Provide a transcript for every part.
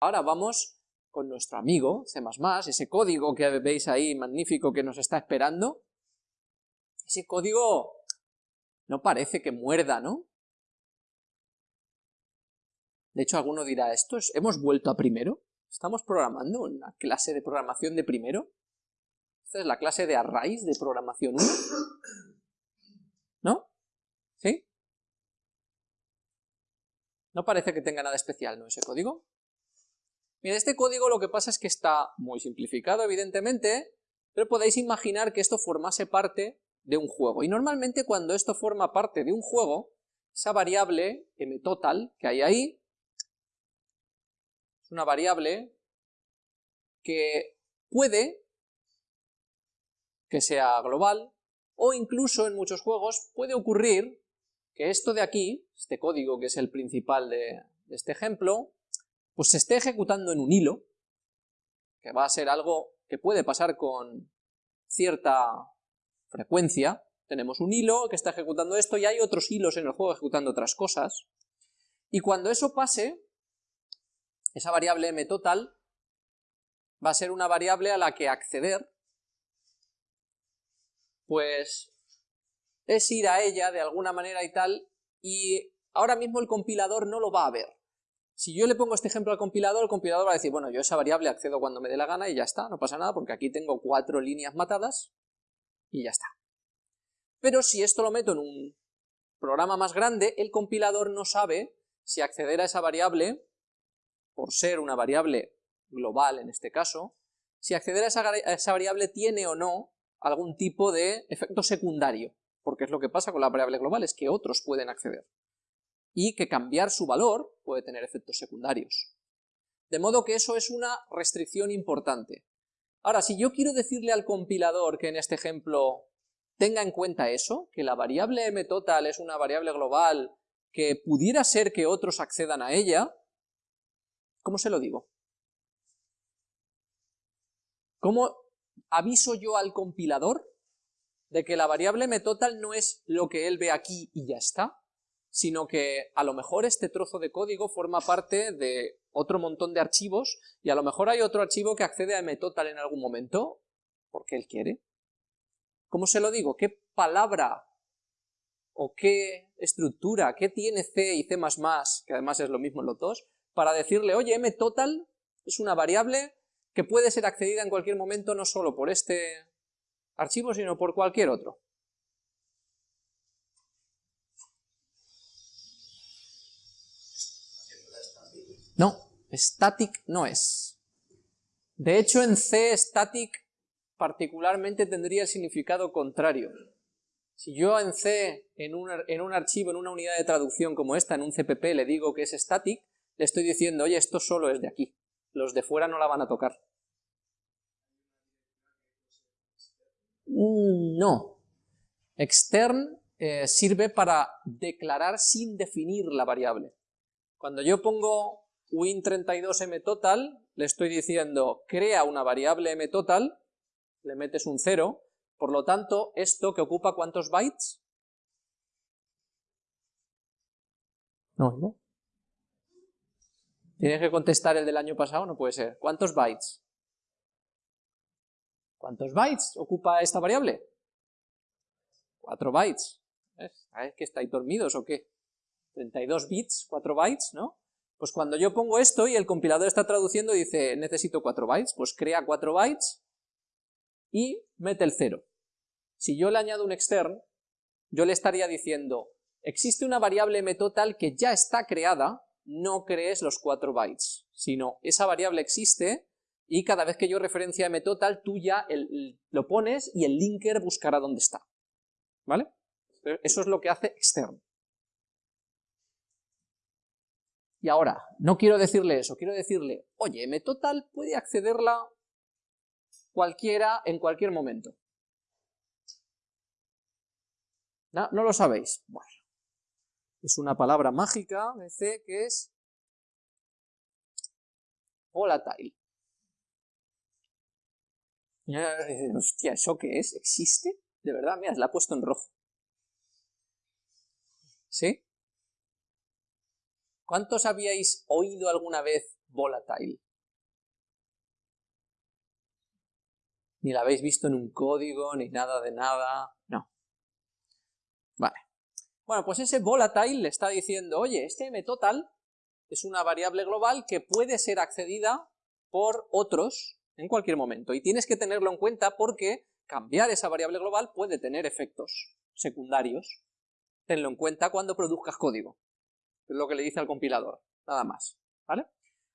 Ahora vamos con nuestro amigo C++, ese código que veis ahí magnífico que nos está esperando. Ese código no parece que muerda, ¿no? De hecho, alguno dirá, ¿esto es, ¿hemos vuelto a primero? ¿Estamos programando una clase de programación de primero? ¿Esta es la clase de arrays de programación 1? ¿No? ¿Sí? No parece que tenga nada especial, ¿no? Ese código. Mira, este código lo que pasa es que está muy simplificado, evidentemente, pero podéis imaginar que esto formase parte de un juego. Y normalmente cuando esto forma parte de un juego, esa variable mtotal que hay ahí, es una variable que puede que sea global, o incluso en muchos juegos puede ocurrir que esto de aquí, este código que es el principal de, de este ejemplo, pues se esté ejecutando en un hilo, que va a ser algo que puede pasar con cierta frecuencia, tenemos un hilo que está ejecutando esto y hay otros hilos en el juego ejecutando otras cosas, y cuando eso pase, esa variable mtotal va a ser una variable a la que acceder, pues es ir a ella de alguna manera y tal, y ahora mismo el compilador no lo va a ver. Si yo le pongo este ejemplo al compilador, el compilador va a decir, bueno, yo esa variable accedo cuando me dé la gana y ya está, no pasa nada, porque aquí tengo cuatro líneas matadas, y ya está. Pero si esto lo meto en un programa más grande, el compilador no sabe si acceder a esa variable, por ser una variable global en este caso, si acceder a esa, variable tiene o no algún tipo de efecto secundario, porque es lo que pasa con la variable global, es que otros pueden acceder, y que cambiar su valor puede tener efectos secundarios. De modo que eso es una restricción importante. Ahora, si yo quiero decirle al compilador que en este ejemplo tenga en cuenta eso, que la variable mtotal es una variable global que pudiera ser que otros accedan a ella, ¿cómo se lo digo? ¿Cómo aviso yo al compilador de que la variable mtotal no es lo que él ve aquí y ya está, sino que a lo mejor este trozo de código forma parte de otro montón de archivos y a lo mejor hay otro archivo que accede a mtotal en algún momento porque él quiere. ¿Cómo se lo digo? ¿Qué palabra o qué estructura, qué tiene C y C++, que además es lo mismo en los dos, para decirle, oye, mtotal es una variable que puede ser accedida en cualquier momento no solo por este archivo, sino por cualquier otro. No, static no es. De hecho, en C static particularmente tendría el significado contrario. Si yo en C, en un, en un, archivo, en una unidad de traducción como esta, en un CPP, le digo que es static, le estoy diciendo, oye, esto solo es de aquí, los de fuera no la van a tocar. Mm, no. Extern eh, sirve para declarar sin definir la variable. Cuando yo pongo win32mtotal, le estoy diciendo, crea una variable mtotal, le metes un 0, por lo tanto, esto que ocupa ¿cuántos bytes? No, ¿no? Tienes que contestar el del año pasado, no puede ser. ¿Cuántos bytes? ¿Cuántos bytes ocupa esta variable? 4 bytes. ¿Sabes que estáis dormidos o qué? 32 bits, 4 bytes, ¿no? Pues cuando yo pongo esto y el compilador está traduciendo y dice necesito 4 bytes, pues crea 4 bytes y mete el 0. Si yo le añado un extern, yo le estaría diciendo, existe una variable mtotal que ya está creada, no crees los 4 bytes, sino esa variable existe y cada vez que yo referencia mtotal, tú ya lo pones y el linker buscará dónde está. ¿Vale? Eso es lo que hace extern. Y ahora, no quiero decirle eso, quiero decirle, oye, mtotal puede accederla cualquiera en cualquier momento. ¿No, ¿No lo sabéis? Bueno, es una palabra mágica C que es volatile. Hostia, ¿eso qué es? ¿Existe? De verdad, mira, la he puesto en rojo. ¿Sí? ¿Cuántos habíais oído alguna vez volatile. Ni la habéis visto en un código, ni nada de nada, no. Vale. Bueno, pues ese volatile le está diciendo, oye, este mtotal es una variable global que puede ser accedida por otros en cualquier momento, y tienes que tenerlo en cuenta porque cambiar esa variable global puede tener efectos secundarios. Tenlo en cuenta cuando produzcas código, lo que le dice al compilador, nada más, ¿vale?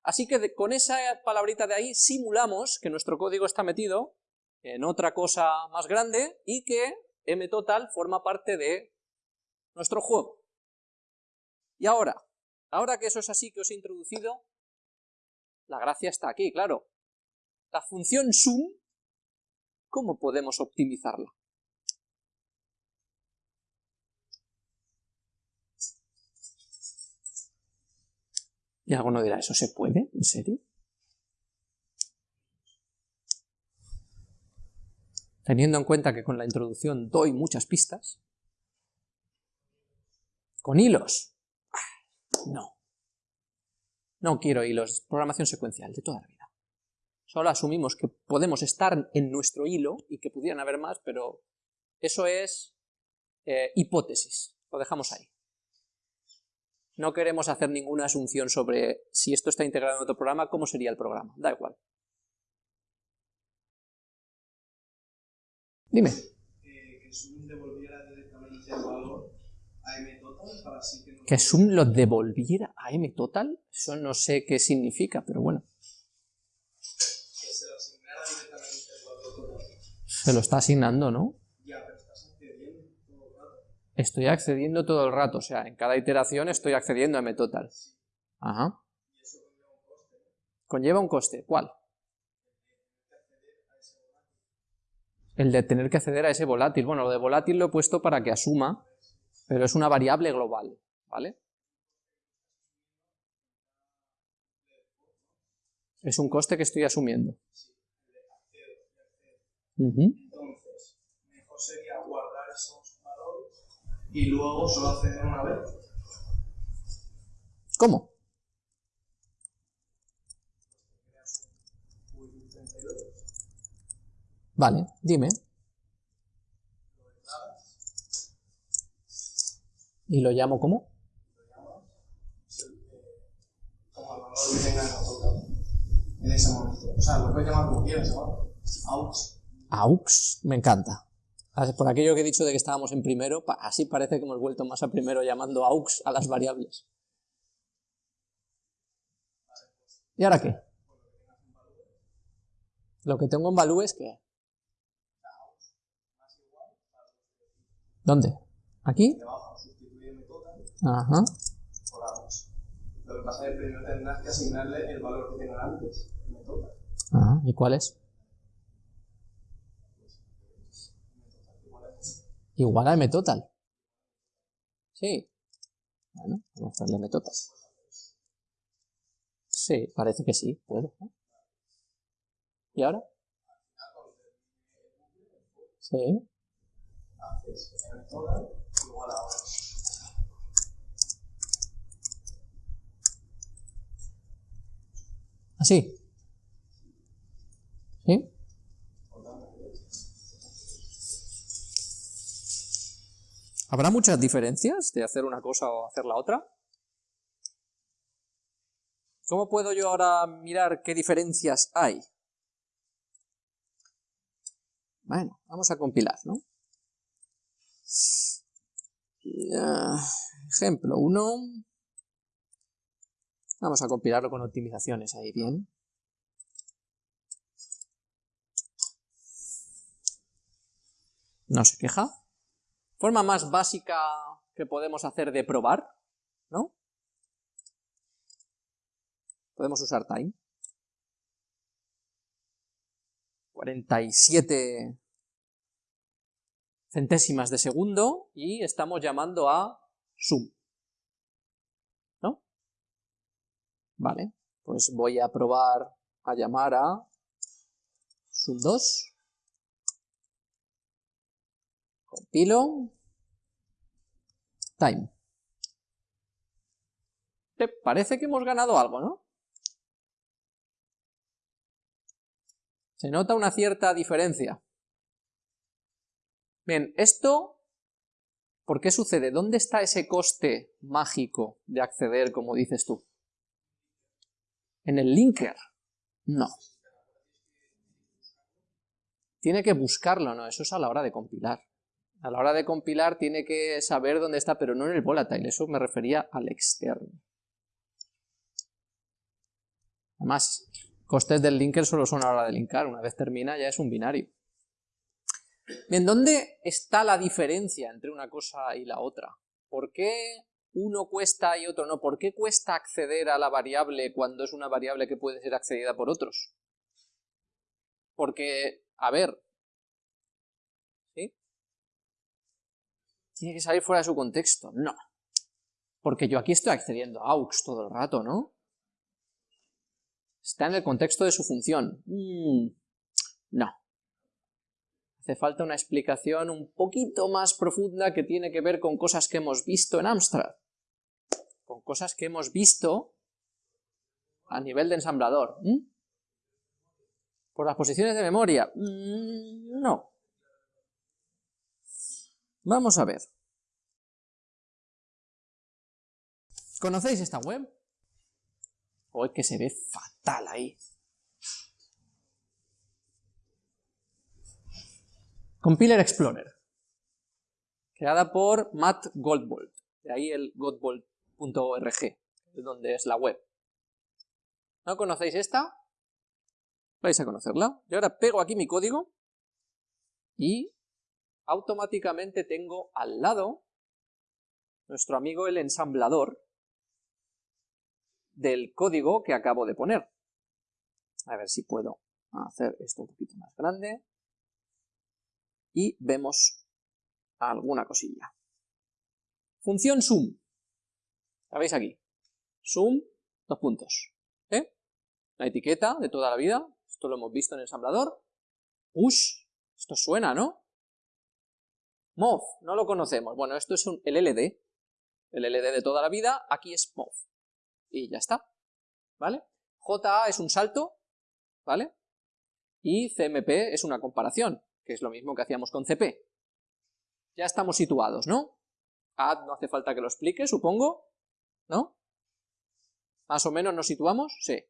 Así que con esa palabrita de ahí simulamos que nuestro código está metido en otra cosa más grande y que mtotal forma parte de nuestro juego. Y ahora, ahora que eso es así que os he introducido, la gracia está aquí, claro. La función sum, ¿cómo podemos optimizarla? Y alguno dirá, ¿eso se puede? ¿En serio? Teniendo en cuenta que con la introducción doy muchas pistas. ¿Con hilos? No. No quiero hilos, programación secuencial, de toda la vida. Solo asumimos que podemos estar en nuestro hilo y que pudieran haber más, pero eso es eh, hipótesis, lo dejamos ahí. No queremos hacer ninguna asunción sobre si esto está integrado en otro programa, cómo sería el programa, da igual. Dime. Eh, que Sum devolviera directamente el valor a mtotal para así que... No ¿Que Sum lo devolviera a mtotal? Eso no sé qué significa, pero bueno. Que se lo asignara directamente el valor total. Se lo está asignando, ¿no? Ya, pero estás accediendo todo el rato. Estoy accediendo todo el rato, o sea, en cada iteración estoy accediendo a mtotal. Ajá. Y eso conlleva un coste, ¿no? Conlleva un coste, ¿cuál? El de tener que acceder a ese volátil. Bueno, lo de volátil lo he puesto para que asuma, pero es una variable global, ¿vale? Es un coste que estoy asumiendo. Entonces, mejor sería y luego solo acceder una vez. ¿Cómo? Uy, 32. Vale, dime. ¿Y lo llamo cómo? como el valor que tenga en total en ese momento. O sea, lo puedes llamar como quieras. Aux. AUX, me encanta. Por aquello que he dicho de que estábamos en primero, así parece que hemos vuelto más a primero llamando AUX a las variables. ¿Y ahora qué? Lo que tengo en value es que... ¿Dónde? ¿Aquí? Ajá. Lo que pasa es que primero tendrás que asignarle el valor que tenga antes. Ajá. ¿Y cuál es? Igual a mtotal. Sí. Bueno, vamos a darle mtotal. Sí, parece que sí, puede. ¿no? ¿Y ahora? Sí. ¿Así? ¿Sí? ¿Habrá muchas diferencias de hacer una cosa o hacer la otra? ¿Cómo puedo yo ahora mirar qué diferencias hay? Bueno, vamos a compilar, ¿no? Ejemplo 1. Vamos a compilarlo con optimizaciones ahí, bien. No se queja. Forma más básica que podemos hacer de probar, ¿no? Podemos usar time. 47 centésimas de segundo y estamos llamando a sum. ¿No? Vale, pues voy a probar a llamar a sum2. Compilo. Time. Parece que hemos ganado algo, ¿no? Se nota una cierta diferencia. Bien, esto, ¿por qué sucede? ¿Dónde está ese coste mágico de acceder, como dices tú? ¿En el linker? No. Tiene que buscarlo, no, eso es a la hora de compilar. A la hora de compilar tiene que saber dónde está, pero no en el volatile, eso me refería al externo. Además, costes del linker solo son a la hora de linkar, una vez termina ya es un binario. Bien, ¿dónde está la diferencia entre una cosa y la otra? ¿Por qué uno cuesta y otro no? ¿Por qué cuesta acceder a la variable cuando es una variable que puede ser accedida por otros? Porque, a ver, ¿sí? ¿Tiene que salir fuera de su contexto? No. Porque yo aquí estoy accediendo a aux todo el rato, ¿no? ¿Está en el contexto de su función? Mm, no. Hace falta una explicación un poquito más profunda que tiene que ver con cosas que hemos visto en Amstrad. Con cosas que hemos visto a nivel de ensamblador. ¿Por las posiciones de memoria? Mm, no. Vamos a ver. ¿Conocéis esta web? O es que se ve fatal ahí. Compiler Explorer, creada por Matt Goldbolt, de ahí el goldbolt.org, donde es la web. ¿No conocéis esta? Vais a conocerla. Yo ahora pego aquí mi código y automáticamente tengo al lado nuestro amigo el ensamblador, del código que acabo de poner. A ver si puedo hacer esto un poquito más grande. Y vemos alguna cosilla. Función sum. ¿La veis aquí? Sum, dos puntos. ¿Eh? La etiqueta de toda la vida. Esto lo hemos visto en el ensamblador. Push. Esto suena, ¿no? Mov. No lo conocemos. Bueno, esto es un, el LD. El LD de toda la vida. Aquí es mov y ya está, ¿vale? JA es un salto, ¿vale? Y CMP es una comparación, que es lo mismo que hacíamos con CP. Ya estamos situados, ¿no? Add no hace falta que lo explique, supongo, ¿no? ¿Más o menos nos situamos? Sí,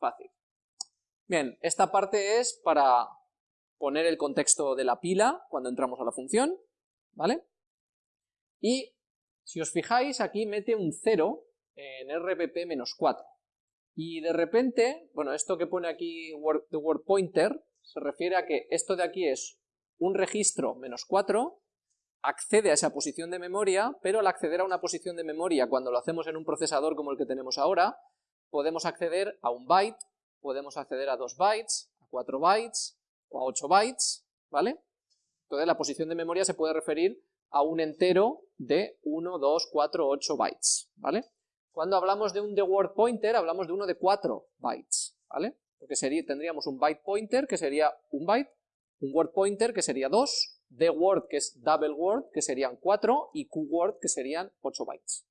fácil. Bien, esta parte es para poner el contexto de la pila cuando entramos a la función, ¿vale? Y si os fijáis, aquí mete un 0 en RPP-4. Y de repente, bueno, esto que pone aquí the word pointer, se refiere a que esto de aquí es un registro menos 4, accede a esa posición de memoria, pero al acceder a una posición de memoria, cuando lo hacemos en un procesador como el que tenemos ahora, podemos acceder a un byte, podemos acceder a 2 bytes, a 4 bytes, o a 8 bytes, ¿vale? Entonces la posición de memoria se puede referir a un entero de 1, 2, 4, 8 bytes, ¿vale? Cuando hablamos de un the word pointer, hablamos de uno de 4 bytes, ¿vale? Porque sería, tendríamos un byte pointer, que sería un byte, un word pointer, que sería 2, the word, que es double word, que serían 4, y word, que serían 8 bytes,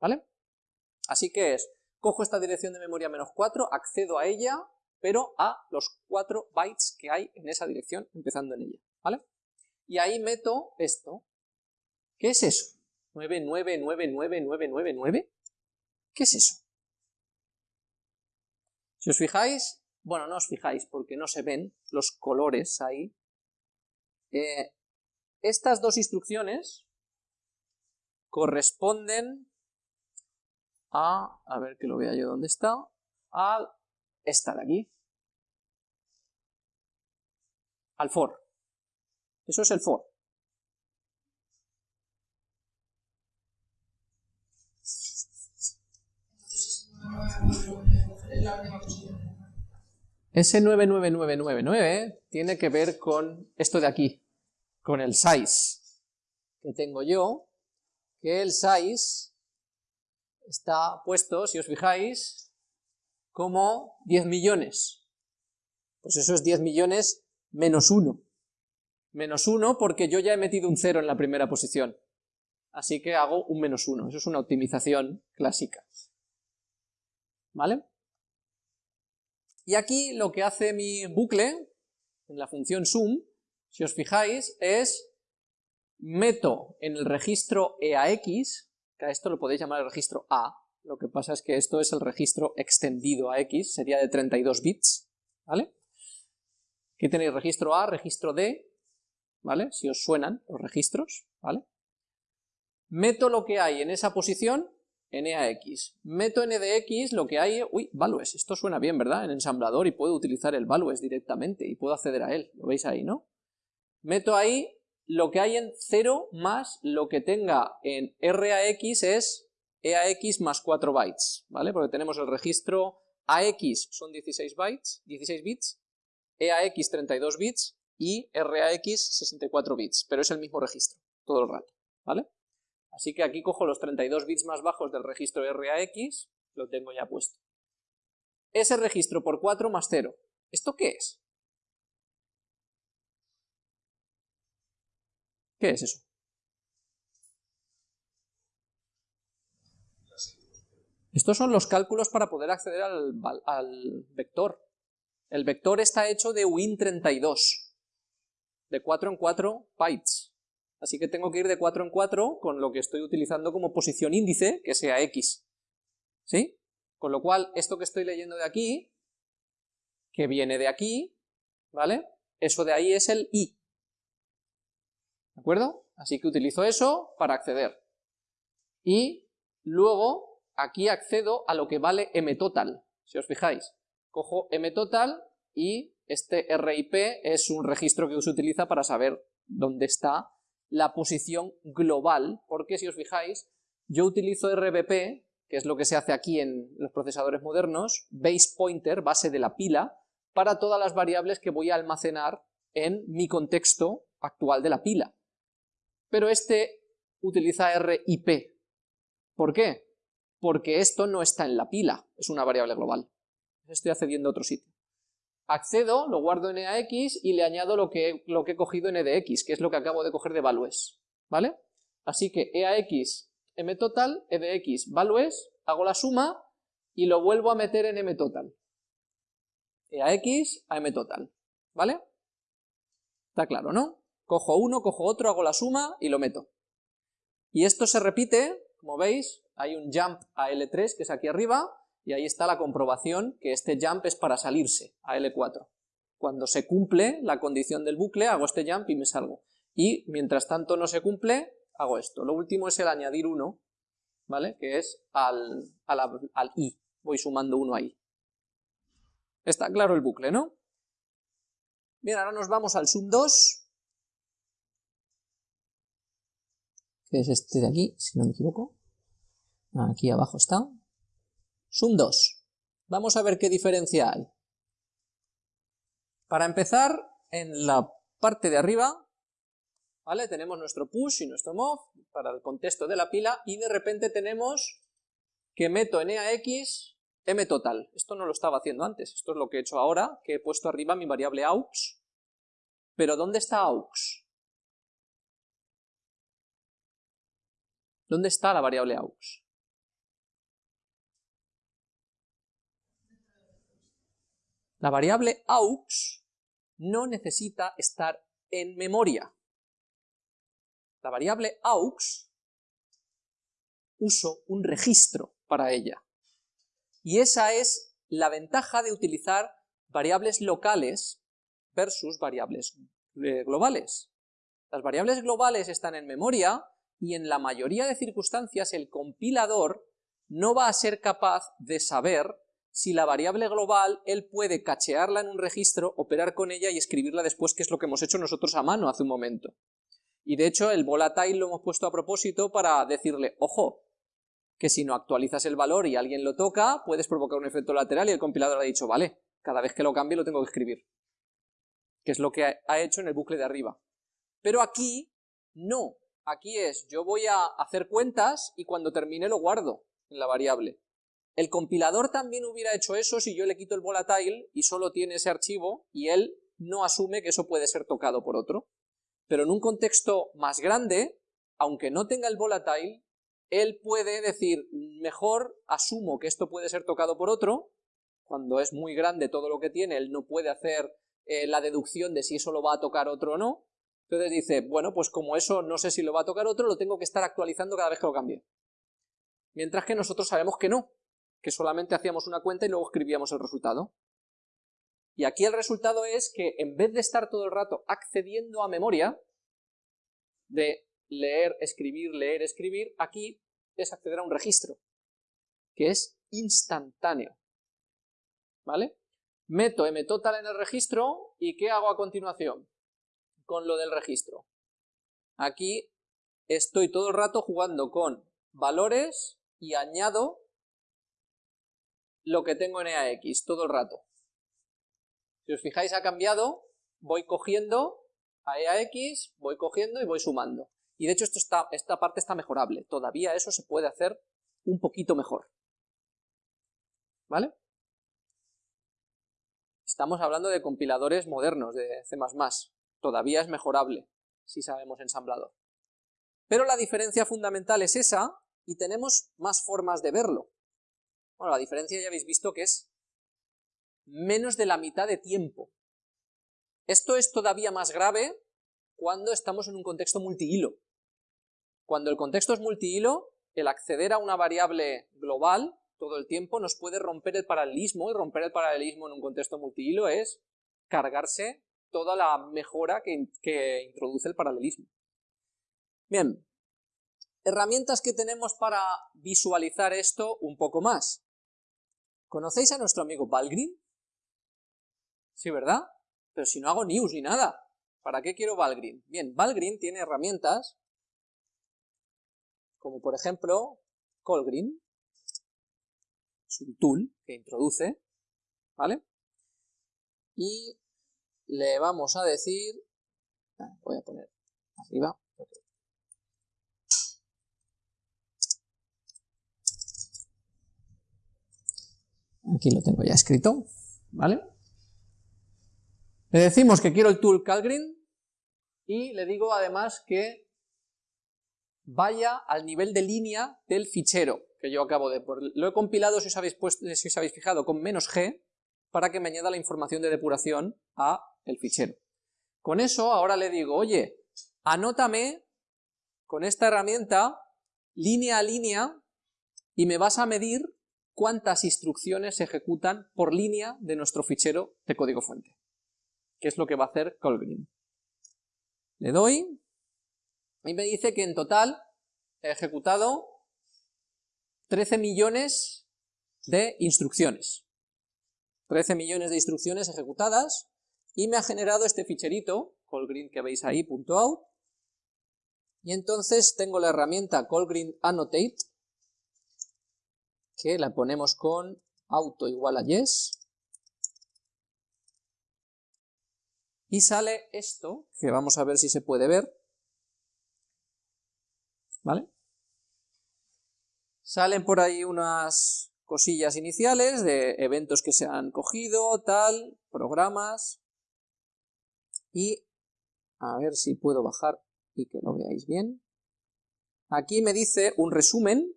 ¿vale? Así que es, cojo esta dirección de memoria menos 4, accedo a ella, pero a los 4 bytes que hay en esa dirección, empezando en ella. Y ahí meto esto. ¿Qué es eso? 999999. ¿Qué es eso? Si os fijáis, bueno, no os fijáis porque no se ven los colores ahí. Eh, estas dos instrucciones corresponden a, a ver que lo vea yo dónde está, a esta de aquí, al for. Eso es el for. Ese 99999 tiene que ver con esto de aquí, con el size que tengo yo, que el size está puesto, si os fijáis, como 10 millones. Pues eso es 10 millones menos 1. Menos 1 porque yo ya he metido un 0 en la primera posición. Así que hago un menos 1. Eso es una optimización clásica. ¿Vale? Y aquí lo que hace mi bucle, en la función sum, si os fijáis, es meto en el registro EAX, que a esto lo podéis llamar el registro A, lo que pasa es que esto es el registro extendido a X, sería de 32 bits, ¿vale? Aquí tenéis registro A, registro D, ¿vale? Si os suenan los registros, ¿vale? Meto lo que hay en esa posición en EAX. Meto EDX lo que hay... Uy, values, esto suena bien, ¿verdad? En ensamblador y puedo utilizar el values directamente y puedo acceder a él, lo veis ahí, ¿no? Meto ahí lo que hay en 0 más lo que tenga en RAX es EAX más 4 bytes, ¿vale? Porque tenemos el registro AX son 16 bytes, 16 bits, EAX 32 bits y RAX 64 bits, pero es el mismo registro todo el rato, ¿vale? Así que aquí cojo los 32 bits más bajos del registro RAX, lo tengo ya puesto. Ese registro por 4 más 0. ¿Esto qué es? ¿Qué es eso? Estos son los cálculos para poder acceder al, al, vector. El vector está hecho de Win32, de 4 en 4 bytes. Así que tengo que ir de 4 en 4 con lo que estoy utilizando como posición índice, que sea x. ¿Sí? Con lo cual, esto que estoy leyendo de aquí, que viene de aquí, ¿vale? Eso de ahí es el i. ¿De acuerdo? Así que utilizo eso para acceder. Y luego aquí accedo a lo que vale mtotal, si os fijáis. Cojo mtotal y este RIP es un registro que se utiliza para saber dónde está la posición global, porque si os fijáis, yo utilizo RBP, que es lo que se hace aquí en los procesadores modernos, base pointer, base de la pila, para todas las variables que voy a almacenar en mi contexto actual de la pila. Pero este utiliza RIP. ¿Por qué? Porque esto no está en la pila, es una variable global. Estoy accediendo a otro sitio accedo, lo guardo en EAX y le añado lo que, lo que he cogido en EDX, que es lo que acabo de coger de values, ¿vale? Así que EAX, mtotal, EDX, values, hago la suma y lo vuelvo a meter en mtotal. EAX a mtotal, ¿vale? Está claro, ¿no? Cojo uno, cojo otro, hago la suma y lo meto. Y esto se repite, como veis, hay un jump a L3 que es aquí arriba, y ahí está la comprobación que este jump es para salirse a L4. Cuando se cumple la condición del bucle, hago este jump y me salgo. Y mientras tanto no se cumple, hago esto. Lo último es el añadir 1, ¿vale? Que es al, al i. Voy sumando 1 ahí. Está claro el bucle, ¿no? Bien, ahora nos vamos al sum 2. Que es este de aquí, si no me equivoco. Aquí abajo está. Sum 2. Vamos a ver qué diferencia hay. Para empezar, en la parte de arriba, ¿vale? Tenemos nuestro push y nuestro move para el contexto de la pila y de repente tenemos que meto en EAX m total. Esto no lo estaba haciendo antes, esto es lo que he hecho ahora, que he puesto arriba mi variable aux. Pero ¿dónde está aux? ¿Dónde está la variable aux? La variable aux no necesita estar en memoria. La variable aux uso un registro para ella. Y esa es la ventaja de utilizar variables locales versus variables eh, globales. Las variables globales están en memoria y en la mayoría de circunstancias el compilador no va a ser capaz de saber si la variable global él puede cachearla en un registro, operar con ella y escribirla después, que es lo que hemos hecho nosotros a mano hace un momento. Y de hecho el volatile lo hemos puesto a propósito para decirle, ojo, que si no actualizas el valor y alguien lo toca, puedes provocar un efecto lateral y el compilador ha dicho, vale, cada vez que lo cambie lo tengo que escribir. Que es lo que ha hecho en el bucle de arriba. Pero aquí, no. Aquí es, yo voy a hacer cuentas y cuando termine lo guardo en la variable. El compilador también hubiera hecho eso si yo le quito el volatile y solo tiene ese archivo y él no asume que eso puede ser tocado por otro. Pero en un contexto más grande, aunque no tenga el volatile, él puede decir, mejor asumo que esto puede ser tocado por otro, cuando es muy grande todo lo que tiene, él no puede hacer eh, la deducción de si eso lo va a tocar otro o no, entonces dice, bueno, pues como eso no sé si lo va a tocar otro, lo tengo que estar actualizando cada vez que lo cambie. Mientras que nosotros sabemos que no, que solamente hacíamos una cuenta y luego escribíamos el resultado. Y aquí el resultado es que en vez de estar todo el rato accediendo a memoria, de leer, escribir, leer, escribir, aquí es acceder a un registro, que es instantáneo. ¿Vale? Meto mtotal en el registro y ¿qué hago a continuación con lo del registro? Aquí estoy todo el rato jugando con valores y añado lo que tengo en EAX todo el rato. Si os fijáis ha cambiado, voy cogiendo a EAX, voy cogiendo y voy sumando. Y de hecho esta parte está mejorable, todavía eso se puede hacer un poquito mejor. ¿Vale? Estamos hablando de compiladores modernos de C++, todavía es mejorable si sabemos ensamblador. Pero la diferencia fundamental es esa y tenemos más formas de verlo. Bueno, la diferencia ya habéis visto que es menos de la mitad de tiempo. Esto es todavía más grave cuando estamos en un contexto multihilo. Cuando el contexto es multihilo, el acceder a una variable global todo el tiempo nos puede romper el paralelismo, y romper el paralelismo en un contexto multihilo es cargarse toda la mejora que, que introduce el paralelismo. Bien, herramientas que tenemos para visualizar esto un poco más. ¿Conocéis a nuestro amigo Valgrind? Sí, ¿verdad? Pero si no hago news ni nada, ¿para qué quiero Valgrind? Bien, Valgrind tiene herramientas como por ejemplo Colgrind, es un tool que introduce, ¿vale? Y le vamos a decir, ah, voy a poner arriba, Aquí lo tengo ya escrito, ¿vale? Le decimos que quiero el tool Calgrind y le digo además que vaya al nivel de línea del fichero que yo acabo de... Lo he compilado, si os habéis, puesto, si os habéis fijado, con menos g para que me añada la información de depuración a el fichero. Con eso ahora le digo, oye, anótame con esta herramienta línea a línea y me vas a medir cuántas instrucciones se ejecutan por línea de nuestro fichero de código fuente, que es lo que va a hacer Colgreen. Le doy y me dice que en total he ejecutado 13 millones de instrucciones. 13 millones de instrucciones ejecutadas y me ha generado este ficherito, callgreen que veis ahí, .out, y entonces tengo la herramienta callgreen annotate, que la ponemos con auto igual a yes, y sale esto, que vamos a ver si se puede ver, ¿vale? Salen por ahí unas cosillas iniciales de eventos que se han cogido, tal, programas, y a ver si puedo bajar y que lo veáis bien. Aquí me dice un resumen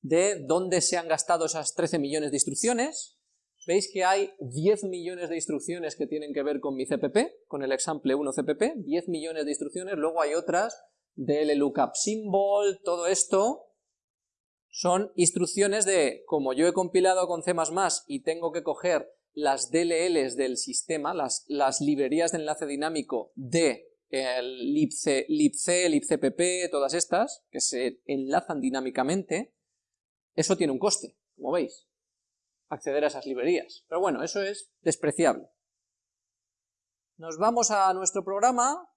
de dónde se han gastado esas 13 millones de instrucciones. Veis que hay 10 millones de instrucciones que tienen que ver con mi CPP, con el example 1 CPP, 10 millones de instrucciones, luego hay otras del lookup symbol, todo esto son instrucciones de, como yo he compilado con C++ y tengo que coger las DLLs del sistema, las, las librerías de enlace dinámico de el libc, libc, libcpp, todas estas, que se enlazan dinámicamente, eso tiene un coste, como veis, acceder a esas librerías. Pero bueno, eso es despreciable. Nos vamos a nuestro programa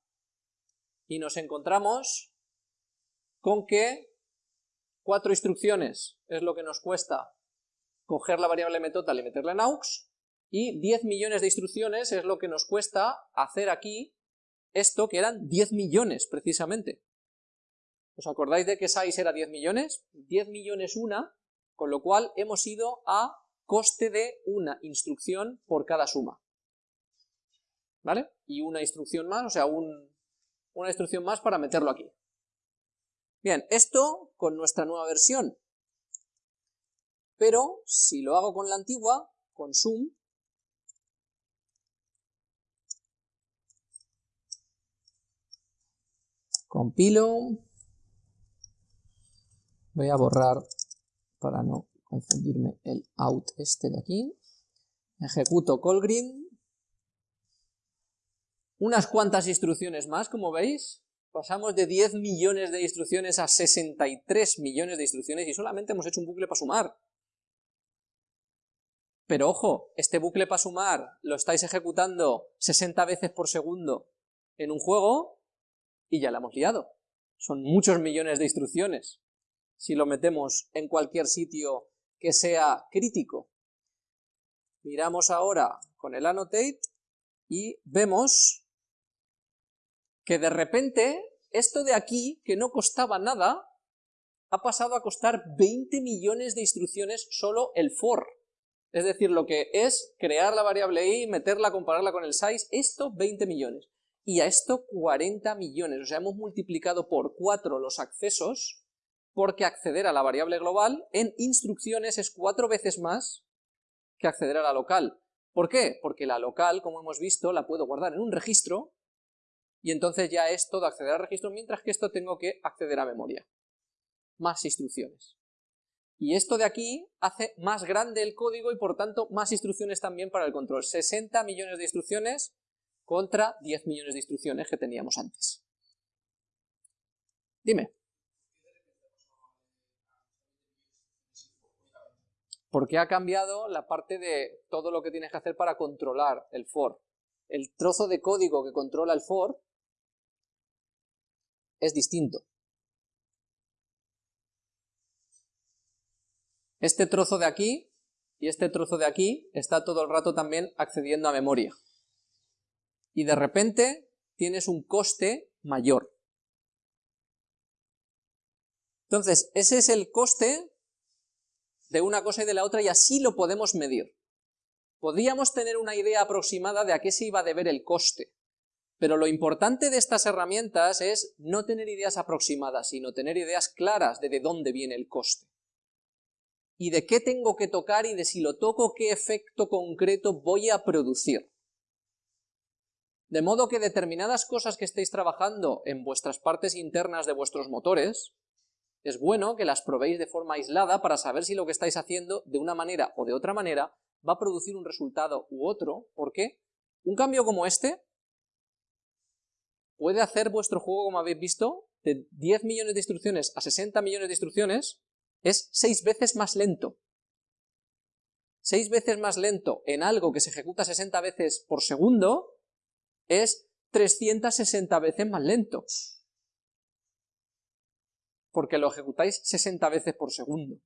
y nos encontramos con que cuatro instrucciones es lo que nos cuesta coger la variable metotal y meterla en aux, y 10 millones de instrucciones es lo que nos cuesta hacer aquí esto que eran 10 millones precisamente. ¿Os acordáis de que size era 10 millones? 10 millones una, con lo cual hemos ido a coste de una instrucción por cada suma. ¿Vale? Y una instrucción más, o sea, una instrucción más para meterlo aquí. Bien, esto con nuestra nueva versión. pero si lo hago con la antigua, con sum, compilo, voy a borrar para no confundirme el out este de aquí, ejecuto callgrid, unas cuantas instrucciones más, como veis, pasamos de 10 millones de instrucciones a 63 millones de instrucciones y solamente hemos hecho un bucle para sumar. Pero ojo, este bucle para sumar lo estáis ejecutando 60 veces por segundo en un juego y ya la hemos liado. Son muchos millones de instrucciones si lo metemos en cualquier sitio que sea crítico. Miramos ahora con el annotate y vemos que de repente esto de aquí, que no costaba nada, ha pasado a costar 20 millones de instrucciones solo el for. Es decir, lo que es crear la variable i, meterla, compararla con el size, esto 20 millones. Y a esto 40 millones, o sea, hemos multiplicado por 4 los accesos porque acceder a la variable global en instrucciones es cuatro veces más que acceder a la local. ¿Por qué? Porque la local, como hemos visto, la puedo guardar en un registro y entonces ya es todo acceder al registro, mientras que esto tengo que acceder a memoria. Más instrucciones. Y esto de aquí hace más grande el código y por tanto más instrucciones también para el control. 60 millones de instrucciones contra 10 millones de instrucciones que teníamos antes. Dime. Porque ha cambiado la parte de todo lo que tienes que hacer para controlar el for. El trozo de código que controla el for es distinto. Este trozo de aquí y este trozo de aquí está todo el rato también accediendo a memoria. Y de repente tienes un coste mayor. Entonces, ese es el coste de una cosa y de la otra y así lo podemos medir. Podríamos tener una idea aproximada de a qué se iba a deber el coste, pero lo importante de estas herramientas es no tener ideas aproximadas, sino tener ideas claras de de dónde viene el coste. Y de qué tengo que tocar y de si lo toco, qué efecto concreto voy a producir. De modo que determinadas cosas que estéis trabajando en vuestras partes internas de vuestros motores, es bueno que las probéis de forma aislada para saber si lo que estáis haciendo de una manera o de otra manera va a producir un resultado u otro, porque un cambio como este puede hacer vuestro juego, como habéis visto, de 10 millones de instrucciones a 60 millones de instrucciones, es 6 veces más lento. 6 veces más lento en algo que se ejecuta 60 veces por segundo es 360 veces más lento porque lo ejecutáis 60 veces por segundo.